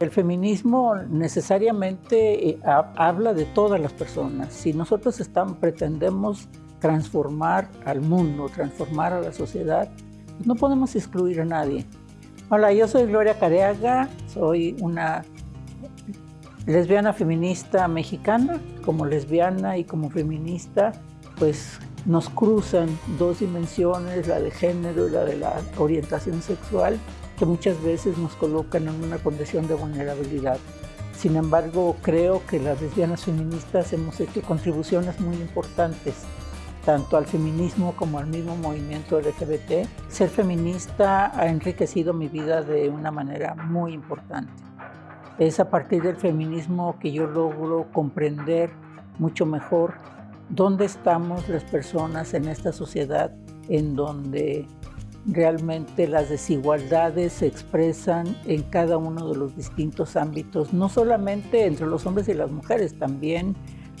el feminismo necesariamente eh, habla de todas las personas. Si nosotros estamos, pretendemos transformar al mundo, transformar a la sociedad, pues no podemos excluir a nadie. Hola, yo soy Gloria Careaga, soy una lesbiana feminista mexicana. Como lesbiana y como feminista, pues nos cruzan dos dimensiones, la de género y la de la orientación sexual, que muchas veces nos colocan en una condición de vulnerabilidad. Sin embargo, creo que las lesbianas feministas hemos hecho contribuciones muy importantes tanto al feminismo como al mismo movimiento LGBT. Ser feminista ha enriquecido mi vida de una manera muy importante. Es a partir del feminismo que yo logro comprender mucho mejor dónde estamos las personas en esta sociedad en donde realmente las desigualdades se expresan en cada uno de los distintos ámbitos, no solamente entre los hombres y las mujeres, también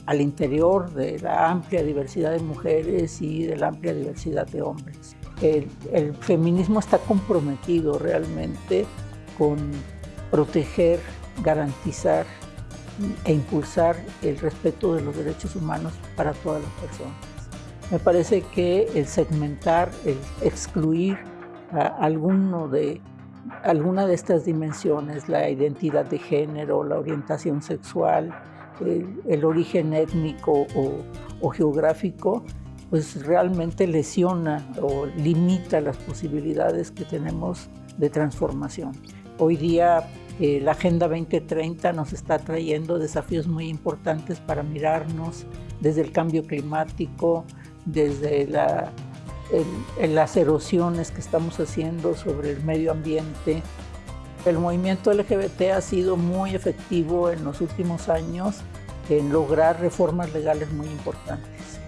al interior de la amplia diversidad de mujeres y de la amplia diversidad de hombres. El, feminismo está comprometido realmente con proteger, garantizar e impulsar el respeto de los derechos humanos para todas las personas. Me parece que el segmentar, el excluir a alguno de, alguna de estas dimensiones, la identidad de género, la orientación sexual, el, origen étnico o, geográfico, pues realmente lesiona o limita las posibilidades que tenemos de transformación. Hoy día eh, la Agenda 2030 nos está trayendo desafíos muy importantes para mirarnos desde el cambio climático, desde las erosiones que estamos haciendo sobre el medio ambiente, el movimiento LGBT ha sido muy efectivo en los últimos años en lograr reformas legales muy importantes,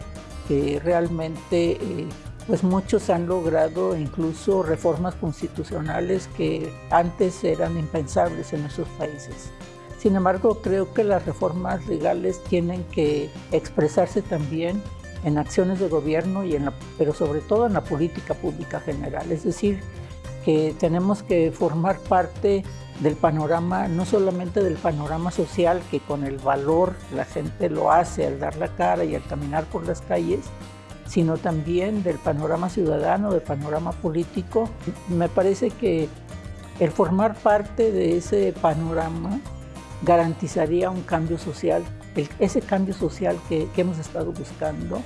que realmente eh, pues muchos han logrado incluso reformas constitucionales que antes eran impensables en nuestros países. Sin embargo, creo que las reformas legales tienen que expresarse también en acciones de gobierno, y en pero sobre todo en la política pública general. Es decir, que tenemos que formar parte del panorama, no solamente del panorama social, que con el valor la gente lo hace al dar la cara y al caminar por las calles, sino también del panorama ciudadano, del panorama político. Me parece que el formar parte de ese panorama garantizaría un cambio social, ese cambio social que, hemos estado buscando.